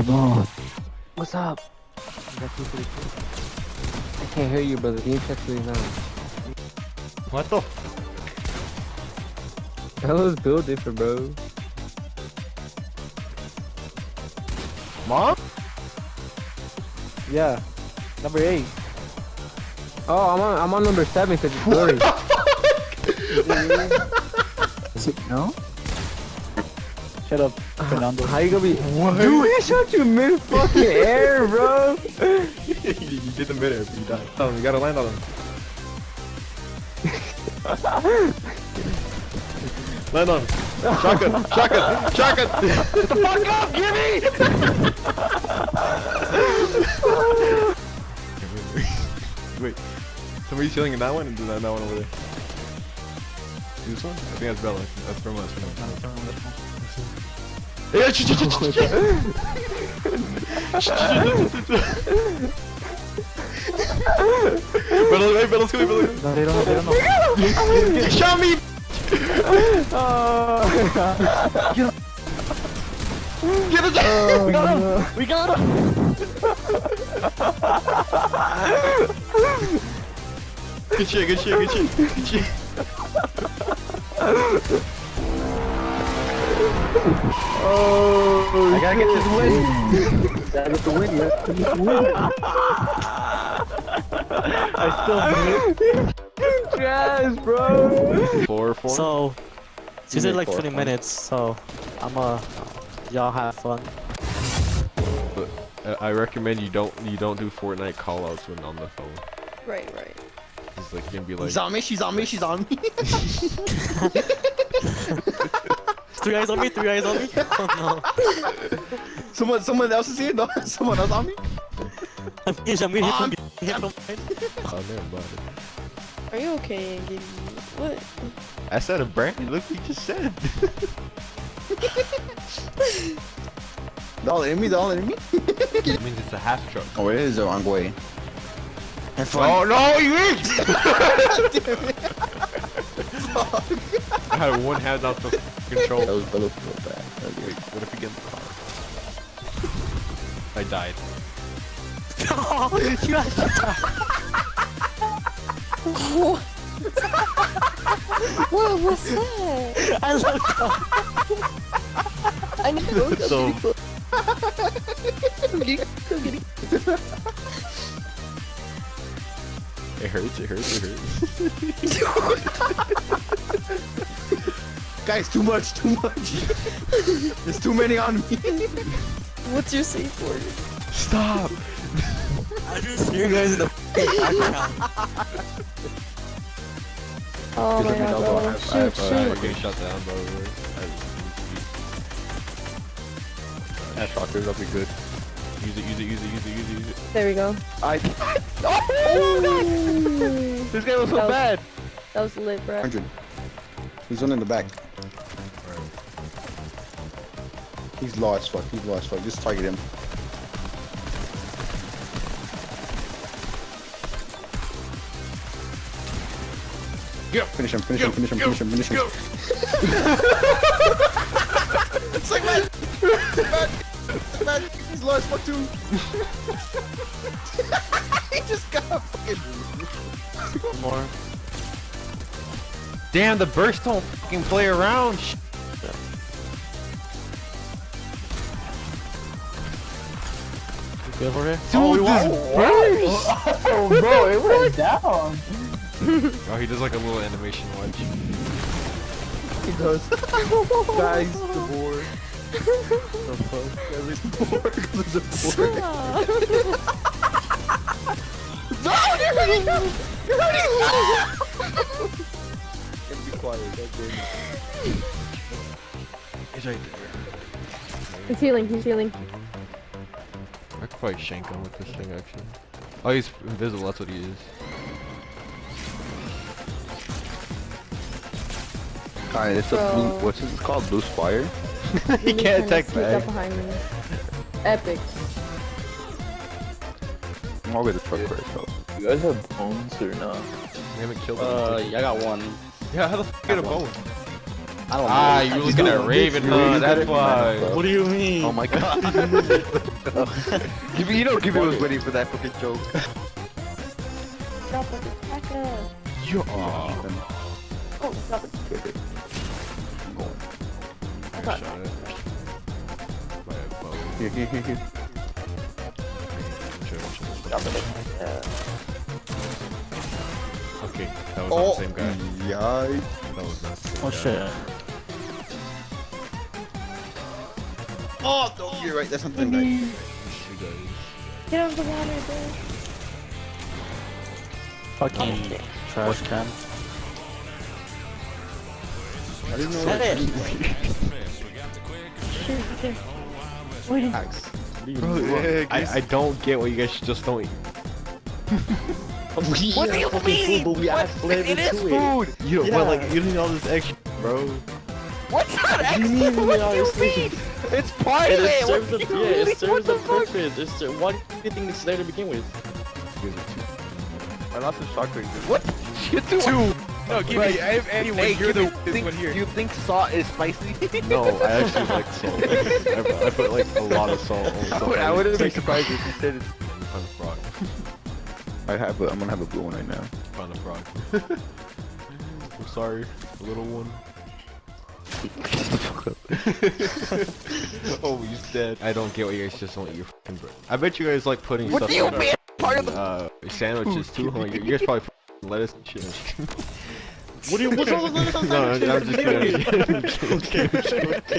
no. What's up? I can't hear you, brother. Can you check 39? What the? That was build different, bro. Mom? Yeah. Number 8. Oh, I'm on, I'm on number 7 because it's blurry. Is it no? Shut uh-huh. up, Fernando. How you gonna be? Dude, he shot you mid fucking air, bro. you did the mid air, but you died. Oh, you gotta land on him. land on him. Shotgun, shotgun, shotgun! Get the fuck up, Gimme! Wait, somebody's healing in that one and do that that one over there. This one? I think that's Bella. That's from us. From us. Yeah, ch- ch- ch- ch- Bella, hey, Bella's coming, Bella's coming. No, they don't know, they don't know. Shot me! Get it! Oh, we got him! no. We got him! good shit, good shit, good shit, good shit. Oh, I gotta get this win. gotta get the win, yeah. Gotta get the win. I still win. Trash, bro. Four, four. So, she Give said like four 20 points. minutes, so I'm uh, y'all have fun. But uh, I recommend you don't you don't do Fortnite callouts when on the phone. Right, right. It's like you can be like, She's on me, she's on me, she's on me. Three eyes on me, three eyes on me. Oh someone someone else is here? No, someone else on me? I'm here, I'm here, I'm here. I'm here. oh never mind. Are you okay, Giddy? What? I said a brand. Look, what you just said. They're all in me, they're all in me. it means it's a half truck. Oh, it is the wrong way. And Oh no, you ain't! I had one hand off the control. That was Bella real bad. Wait, what if we get in the car? I died. Oh, you actually What was that? I love I need to go. So, it hurts, it hurts, it hurts. Guys, too much, too much. There's too many on me. What's your safe word? Stop! I just hear you guys in the background. Oh my Give me god, double. bro. I- Shoot, I- I- I'm shoot. getting shut down, by the way. That shockers, that'll be good. Use it, use it, use it, use it, use it, use it. There we go. I. Ooh. This guy was so That was- bad. That was lit, bro. 100. He's one in the back. He's low as fuck, he's low as fuck. Just target him. Go. Finish him, finish Go, him, finish him, go, finish him, finish him. go. It's like man. man. Man, he's low as fuck too. he just got a fucking. More. Damn, the burst don't fucking play around. Sh- good over here? Dude, oh, this burst! Oh, bro, it went down. Oh, he does like a little animation watch. He does. Guys, the board. the fuck? Board, 'cause it's a board. Stop. No, you're hurting him! You're hurting him! Gotta be quiet. That's it. He's right there. He's healing, he's healing. I could probably shank him with this thing actually. Oh, he's invisible, that's what he is. Alright, it's a blue, what's this called? Blue Spire? he can't attack Sneak back. behind me. Epic. I'll get the truck for itself. You guys have bones or not? We haven't killed him. Uh, yeah, I got one. yeah, how the fuck get a bone? I don't Ah, know. you were looking at Raven, huh? That's why. What do you mean? Oh my god. Give me, you know, give me was waiting for that fucking joke. Drop it. Back up. You Oh, drop it. I got Here, here, here, here. Okay, that was Oh. not the same guy. Yikes. That was not the same Oh guy. shit. Oh, don't. You're right. There's something right. You. Get out of the water, bro. Fucking trash can. I didn't know. Set that- it. Here, here. Wait, Bro, Yeah, I, I don't get what you guys just don't eat. What do you mean? But we add flavor It is to it. food! You don't, Yeah. but like, you need all this extra, bro. What's that What do you mean we add all this flavor? It's part It of it! serves a, What yeah, do it serves What a the fuck? purpose. It's ser- why do you think it's there to begin with? I lost the shock ring. What? You do Two. No, give Right. me. I have anyone. Hey, You're the think, one here. You think salt is spicy? No, I actually like salt. I, put- I put like a lot of salt on I, would, I wouldn't be surprised if you said it's. Found a frog. I have a, I'm gonna have a blue one right now. Found a frog. I'm sorry, little one. oh, he's dead. I don't get what you guys just don't eat your fucking bread. I bet you guys like putting What stuff do you on mean? Part of the. uh, sandwiches too, huh? You, you guys probably put lettuce and shit. What do you? What's wrong with lettuce on no, I'm sandwiches? just kidding. I'm just kidding. Okay, okay, okay,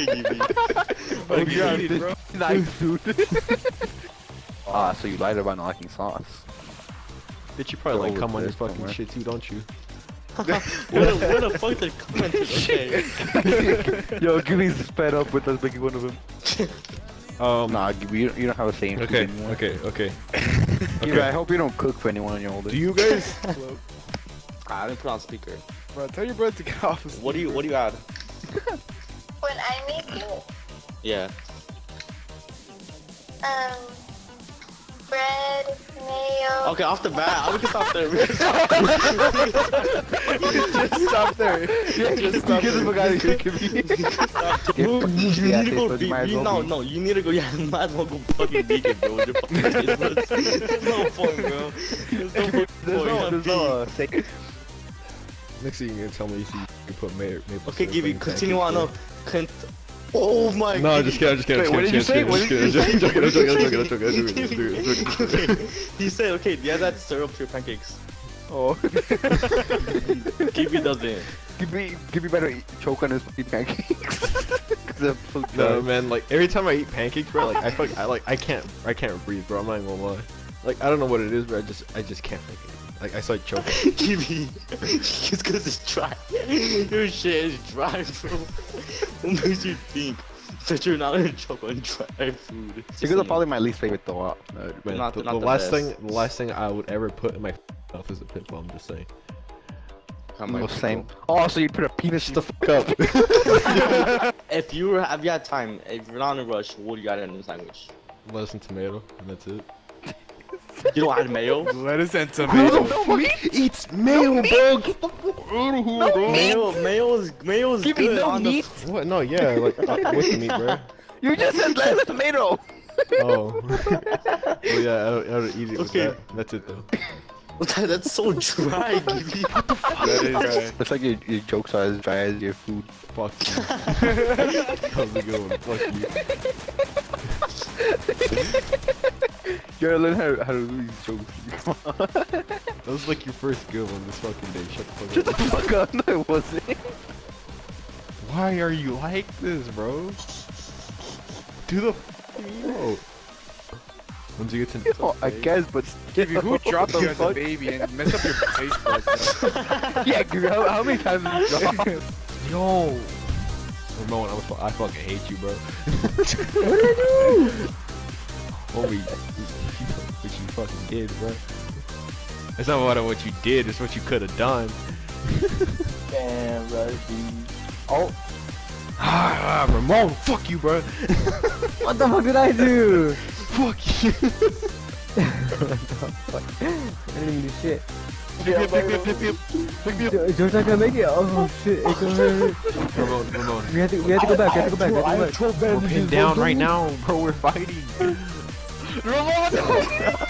Oh, Okay, God, eat it, bro. Nice, dude. ah, so you lied about not liking sauce. Bitch, you probably like Go come on this this fucking somewhere. shit too, don't you? Where the, where the fuck did comment? Okay. Yo, Gibby's fed up with us making one of them. Um. Nah, Gibby, you you don't have a saying food Okay. anymore. Okay. Okay. Gibby, I hope you don't cook for anyone on your older. Do you guys? I didn't put on speaker. Bro, tell your brother to get off. His What do you? What do you add? When I make you Yeah. um bread, mayo. Okay, off the bat, we can stop there. We can stop Just stop there. Just stop Give him a there. guy to give me. You need to go. so you Be, might as you, well no, no, you need to go. Yeah, you might as well go fucking vegan, bro. With your fucking taste. There's no point, bro. There's no fucking There's no, there's no uh. Next thing you're gonna tell me is you you put mayo. maple Okay, syrup Gibby, in continue on. bro. No, Con- oh my. God. No, Gibby. just kidding. I'm just kidding. Wait, what did you say? I'm What just did you kidding. I'm joking. I'm joking. I'm joking. I'm joking. He said, okay, yeah, that's syrup to your pancakes. Oh. Gibby doesn't. Gibby, Gibby better choke on his fucking pancakes. 'Cause No man, like every time I eat pancakes, bro, like I fuck, I like I can't, I can't breathe, bro. I'm not even gonna lie. Like I don't know what it is, but I just, I just can't make it. Like I start choking. Gibby. it's because it's dry. Your shit is dry, bro. What makes you think that you're not gonna choke on dry food? It's Because annoying. probably my least favorite though. Uh, Not the, not the the last best. thing, the last thing I would ever put in my mouth is a pitbull. I'm just saying. I'm no, same. Oh, so you'd put a penis the fuck up. If you were, if you had time, if you're not in a rush, what do you got in the sandwich? Lettuce and tomato, and that's it. You don't add mayo? Lettuce and tomato. eats mayo, bro? Mayo, mayo is mayo is Give me no on meat. What? No, yeah, like uh, with the meat, bro. You just said lettuce and tomato. Oh. well, yeah, I don't, I don't eat it with Okay. that. That's it though. the. That's so dry, Gibby. That is right. It's like your, your jokes are as dry as your food. Fuck you. that was a good one. Fuck you. You gotta learn how, how to do these jokes. That was like your first good one this fucking day. Shut the fuck Shut up. the fuck up. No, it wasn't. Why are you like this, bro? Do the emote. Once you get to Oh, I guess, but Gibby, who dropped you as a baby and messed up your face? Yeah, how, how many times have you dropped? Yo. Ramon, I'm I fucking hate you, bro. What did I do? What we, what you fucking did, bro. It's not about what you did. It's what you could have done. Damn, bro. Oh. Ah, Ramon, fuck you, bro. What the fuck did I do? fuck you. I didn't even do shit. Pick me up, pick me up, pick me up, pick me up. Jo- George's not make it. Oh shit! It's over. Ramon, Ramon. We have to. We have to go back. We have to go back. We have to go back. We're We're pinned down right now, bro. We're fighting. Ramon!